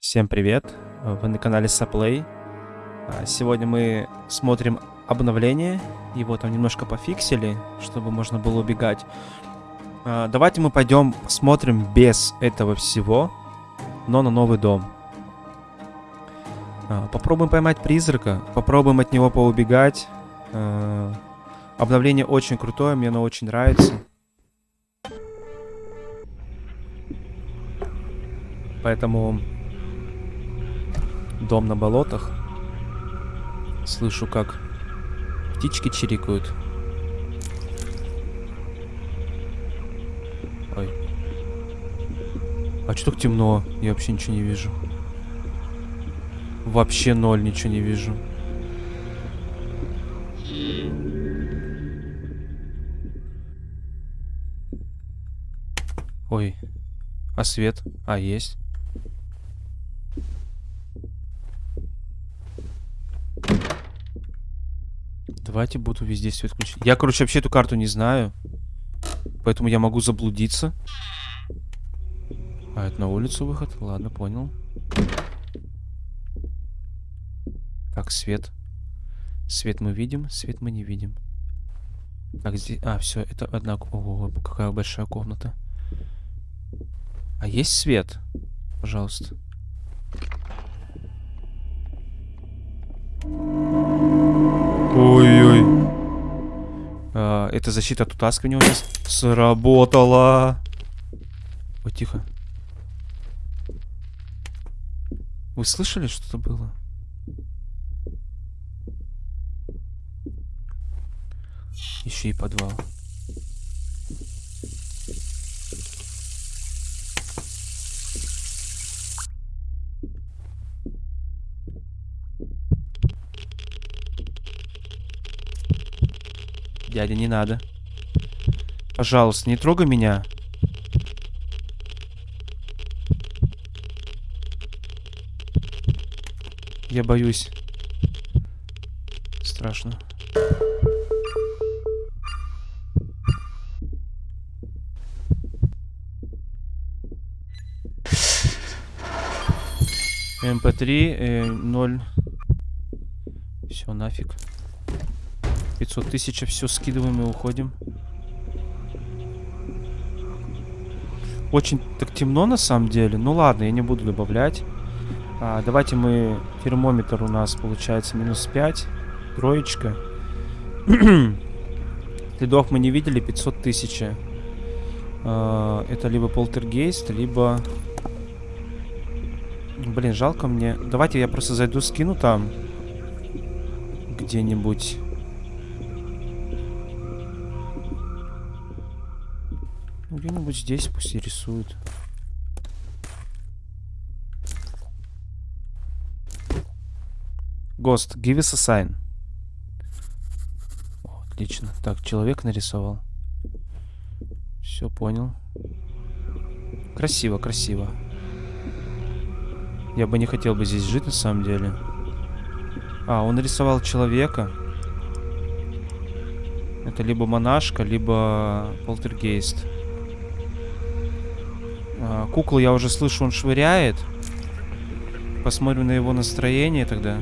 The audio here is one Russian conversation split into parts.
Всем привет! Вы на канале Саплей. А, Сегодня мы смотрим обновление. Его там немножко пофиксили, чтобы можно было убегать. А, Давайте мы пойдем посмотрим без этого всего, но на новый дом. А, Попробуем поймать призрака, попробуем от него поубегать. Обновление очень крутое, мне оно очень нравится. Поэтому дом на болотах. Слышу, как птички чирикают. Ой. А что так темно? Я вообще ничего не вижу. Вообще ноль ничего не вижу. Ой. А свет? А, есть. Давайте буду везде свет включить. Я, короче, вообще эту карту не знаю. Поэтому я могу заблудиться. А, это на улицу выход? Ладно, понял. Так, свет. Свет мы видим, свет мы не видим. Так, здесь... А, все, это одна... Ого, какая большая комната. А есть свет? Пожалуйста. Ой-ой. А, это защита от утаскивания у нас сработала. Ой, тихо. Вы слышали, что-то было? Еще и подвал. Дядя, не надо. Пожалуйста, не трогай меня. Я боюсь. Страшно. МП3 э, 0. Все, нафиг. 500 тысяч, все скидываем и уходим. Очень так темно на самом деле. Ну ладно, я не буду добавлять. А, давайте мы... Термометр у нас получается минус 5. Троечка. Следов мы не видели. 500 тысяч. А, это либо полтергейст, либо... Блин, жалко мне. Давайте я просто зайду, скину там. Где-нибудь. Где-нибудь здесь пусть и рисуют. Гост, give us a sign. О, отлично. Так, человек нарисовал. Все понял. Красиво, красиво. Я бы не хотел бы здесь жить на самом деле. А, он нарисовал человека. Это либо монашка, либо полтергейст. А, куклу я уже слышу, он швыряет. Посмотрим на его настроение тогда.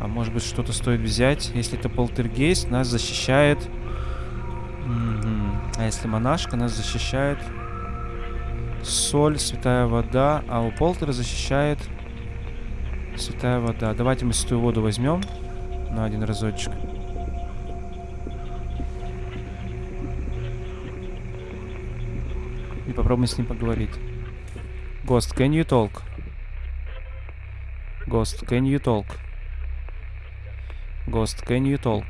А может быть что-то стоит взять. Если это полтергейст, нас защищает... А если монашка, нас защищает... Соль, святая вода. А у полтера защищает... Святая вода. Давайте мы святую воду возьмем. На один разочек. Попробуем с ним поговорить. Ghost, can you talk? Ghost, can you talk? Ghost, can you talk?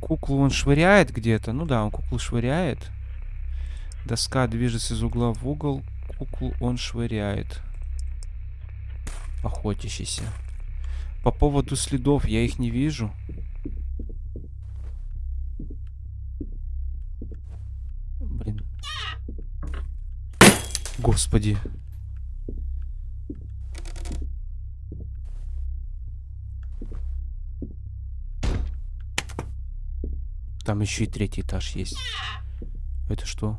Куклу он швыряет где-то. Ну да, он куклу швыряет. Доска движется из угла в угол. Куклу он швыряет. Охотящийся. По поводу следов я их не вижу. господи. Там еще и третий этаж есть. Это что?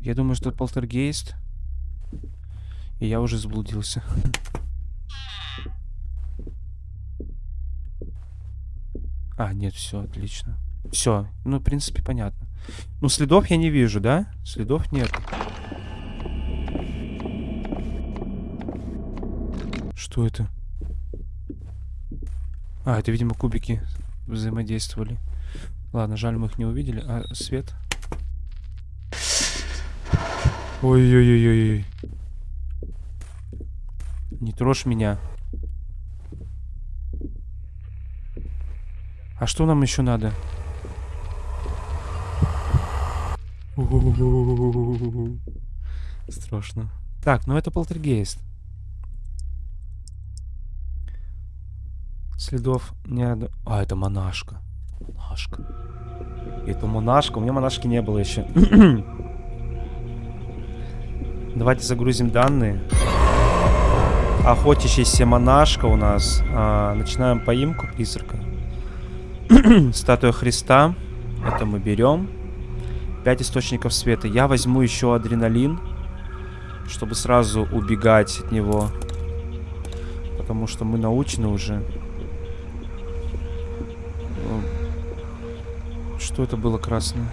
Я думаю, что полтергейст. И я уже заблудился. А, нет, все, отлично. Все, ну, в принципе, понятно. Ну, следов я не вижу, да? Следов нет. Что это? А, это, видимо, кубики взаимодействовали. Ладно, жаль, мы их не увидели. А, свет? Ой-ой-ой-ой. Не трожь меня. А что нам еще надо? Страшно. Так, ну это полтергейст. Следов не... А, это монашка. Монашка. Это монашка. У меня монашки не было еще. Давайте загрузим данные. Охотящаяся монашка у нас. А, начинаем поимку призрака. Статуя Христа. Это мы берем. 5 источников света. Я возьму еще адреналин, чтобы сразу убегать от него. Потому что мы научены уже. Что это было красное?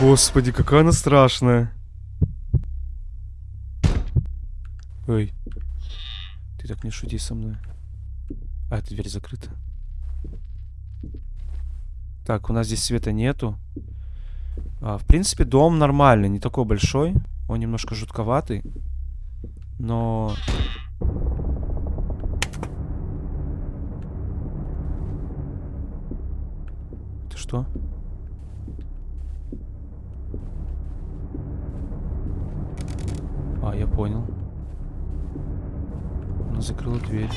Господи, какая она страшная. Ой. Ты так не шути со мной. А, эта дверь закрыта. Так, у нас здесь света нету. А, в принципе, дом нормальный, не такой большой. Он немножко жутковатый. Но... Это что? А, я понял. Она закрыла дверь.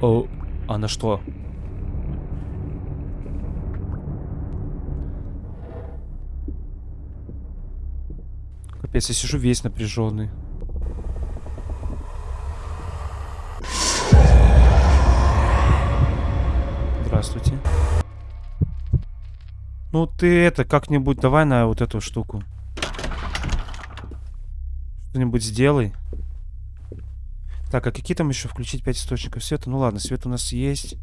О, она что? Капец, я сижу весь напряженный. Здравствуйте. Ну ты это, как-нибудь давай на вот эту штуку. Что-нибудь сделай. Так, а какие там еще включить 5 источников света? Ну ладно, свет у нас есть.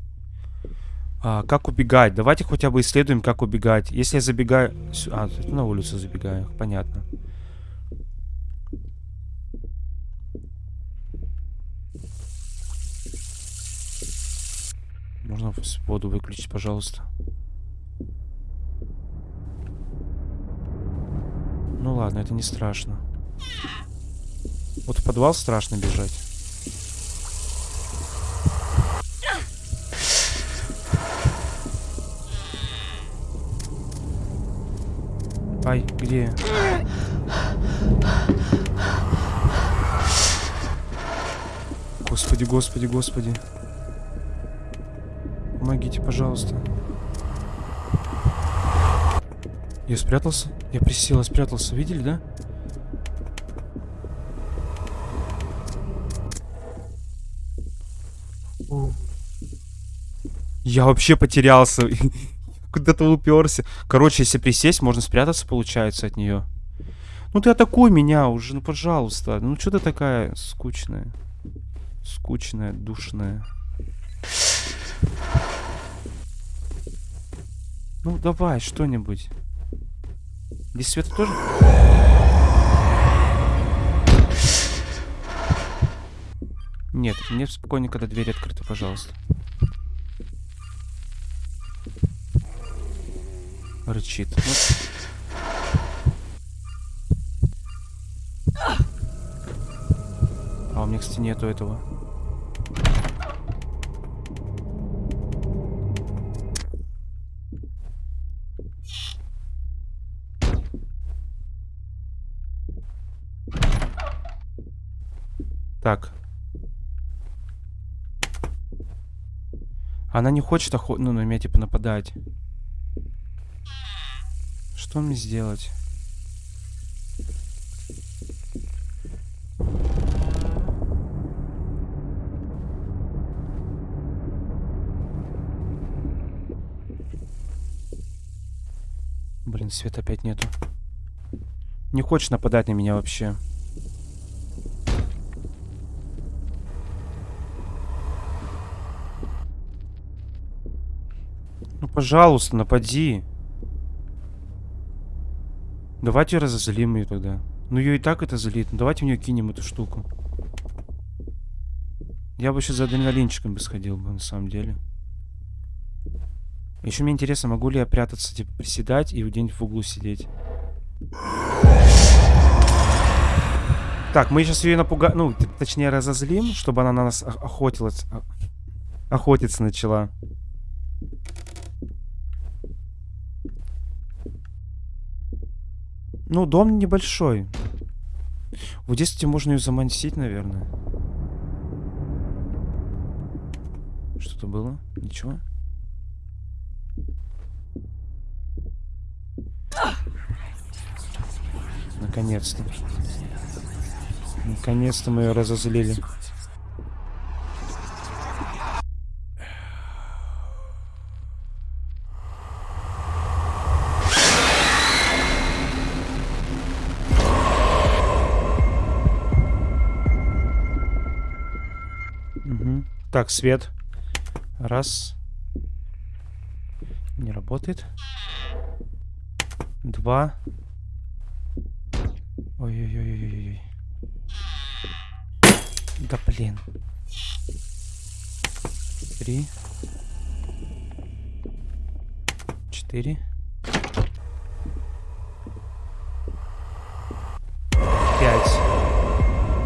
А, как убегать? Давайте хотя бы исследуем, как убегать. Если я забегаю... А, на улицу забегаю. Понятно. Можно воду выключить, пожалуйста? Ну ладно, это не страшно. Вот в подвал страшно бежать. Ай, где? Господи, господи, господи. Помогите, пожалуйста. Я спрятался? Я присел, спрятался. Видели, да? Я вообще потерялся. Куда-то уперся. Короче, если присесть, можно спрятаться, получается, от нее. Ну ты атакуй меня уже, ну пожалуйста. Ну что ты такая скучная? Скучная, душная. Ну, давай, что-нибудь. Здесь свет тоже? Нет, мне спокойнее, когда дверь открыта, пожалуйста. Рычит. А у меня, кстати, нету этого. Так. Она не хочет охот... ну, на меня, типа, нападать. Что мне сделать? Блин, света опять нету. Не хочешь нападать на меня вообще. Ну, пожалуйста, напади. Давайте разозлим ее тогда. Ну, ее и так это злит. Ну, давайте в нее кинем эту штуку. Я бы сейчас за адреналинчиком бы сходил бы, на самом деле. Еще мне интересно, могу ли я прятаться, типа, приседать и где-нибудь в углу сидеть. Так, мы сейчас ее напугаем, ну, точнее, разозлим, чтобы она на нас охотилась, охотиться начала. Ну, дом небольшой. Вот здесь, кстати, можно ее замансить, наверное. Что-то было? Ничего? Наконец-то. Наконец-то мы ее разозлили. Так, свет. Раз. Не работает. Два. Ой-ой-ой-ой-ой. Да блин. Три. Четыре. Пять.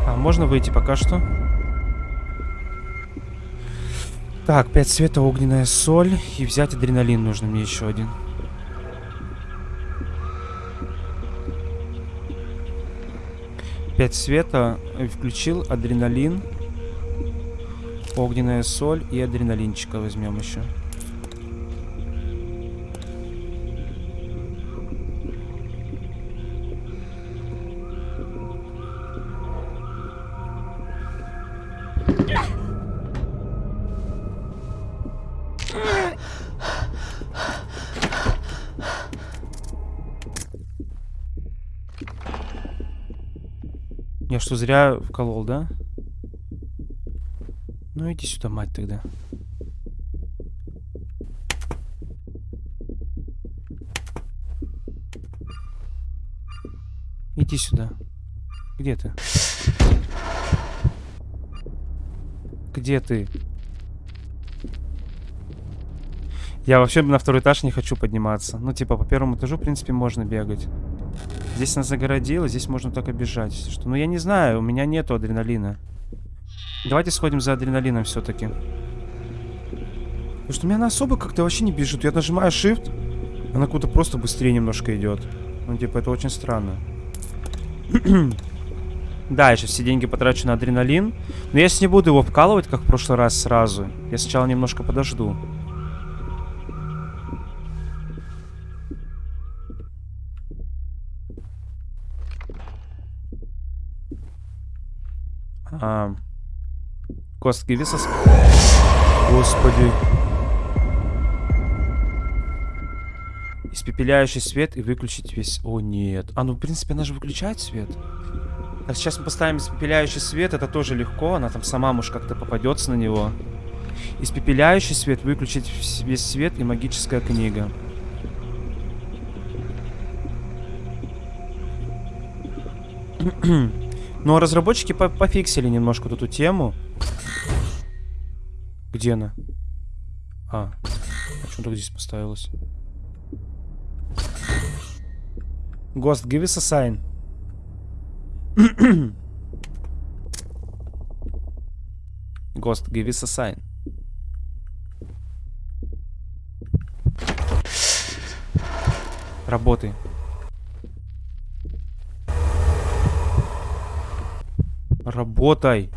А, можно выйти пока что? Так, пять цвета, огненная соль. И взять адреналин нужно мне еще один. Пять света. Включил адреналин. Огненная соль и адреналинчика возьмем еще. Что, зря вколол, да? Ну иди сюда, мать, тогда. Иди сюда. Где ты? Где ты? Я вообще на второй этаж не хочу подниматься. Ну, типа, по первому этажу, в принципе, можно бегать. Здесь нас загородило, здесь можно только бежать. Что, ну, я не знаю, у меня нету адреналина. Давайте сходим за адреналином все-таки. Потому что у меня она особо как-то вообще не бежит. Я нажимаю Shift, она куда-то просто быстрее немножко идет. Ну, типа, это очень странно. да, я сейчас все деньги потрачу на адреналин. Но я сейчас не буду его вкалывать, как в прошлый раз, сразу. Я сначала немножко подожду. А, костки веса... Господи. Испепеляющий свет и выключить весь... О, нет. А, ну, в принципе, она же выключает свет. Так, сейчас мы поставим испепеляющий свет. Это тоже легко. Она там сама, может, как-то попадется на него. Испепеляющий свет, выключить весь свет и магическая книга. Но разработчики по пофиксили немножко эту тему. Где она? А, а что так здесь поставилось? Ghost, give us a sign. Ghost, give us a sign. Работай. Работай.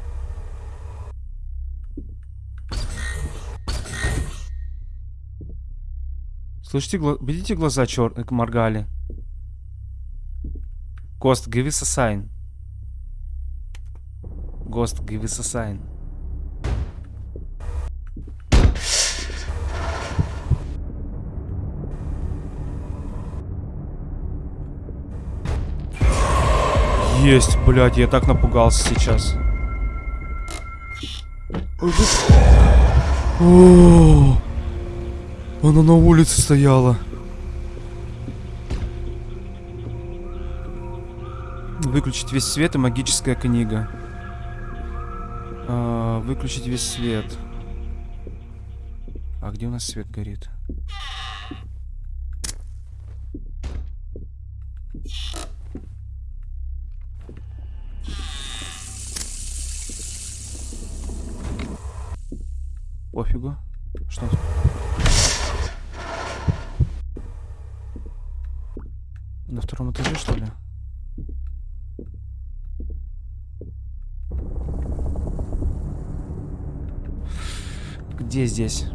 Слышите, гла видите глаза черные моргали? Гост, give us a sign. Гост, give us a sign. Есть, блядь, я так напугался сейчас. О, она на улице стояла. Выключить весь свет и магическая книга. А, выключить весь свет. А где у нас свет горит? Пофигу. Что? На втором этаже, что ли? Где здесь?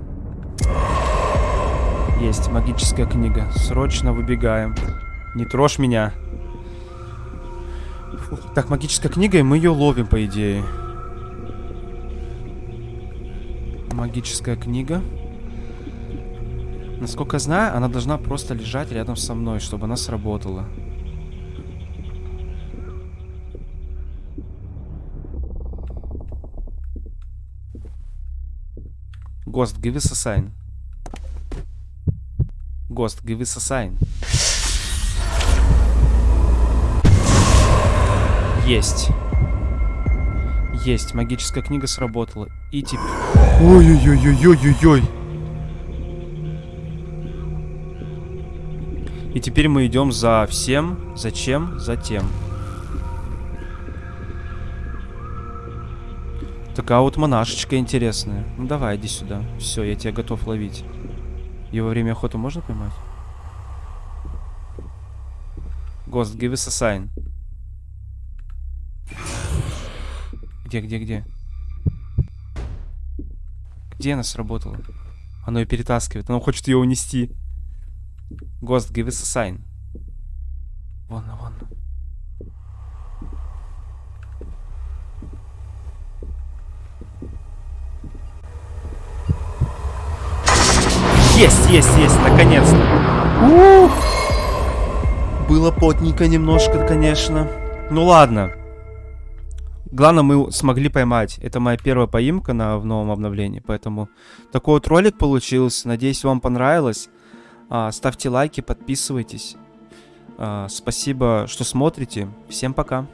Есть магическая книга. Срочно выбегаем. Не трожь меня. Фу. Так, магическая книга, и мы ее ловим, по идее. Магическая книга. Насколько знаю, она должна просто лежать рядом со мной, чтобы она сработала. Ghost, give us a sign. Ghost, give us a sign. Есть. Есть, магическая книга сработала. И теперь... Ой-ой-ой-ой-ой-ой-ой. И теперь мы идем за всем, зачем, затем. Такая вот монашечка интересная. Ну давай, иди сюда. Все, я тебя готов ловить. И во время охоты можно поймать? Ghost, give us a sign. Где, где, где? Где она сработала? Оно ее перетаскивает. Оно хочет ее унести. Ghost, give us a sign. Вон, вон. Есть, есть, есть, наконец-то. Было потненько немножко, конечно. Ну ладно. Главное, мы смогли поймать. Это моя первая поимка на, в новом обновлении. Поэтому такой вот ролик получился. Надеюсь, вам понравилось. А, ставьте лайки, подписывайтесь. А, спасибо, что смотрите. Всем пока.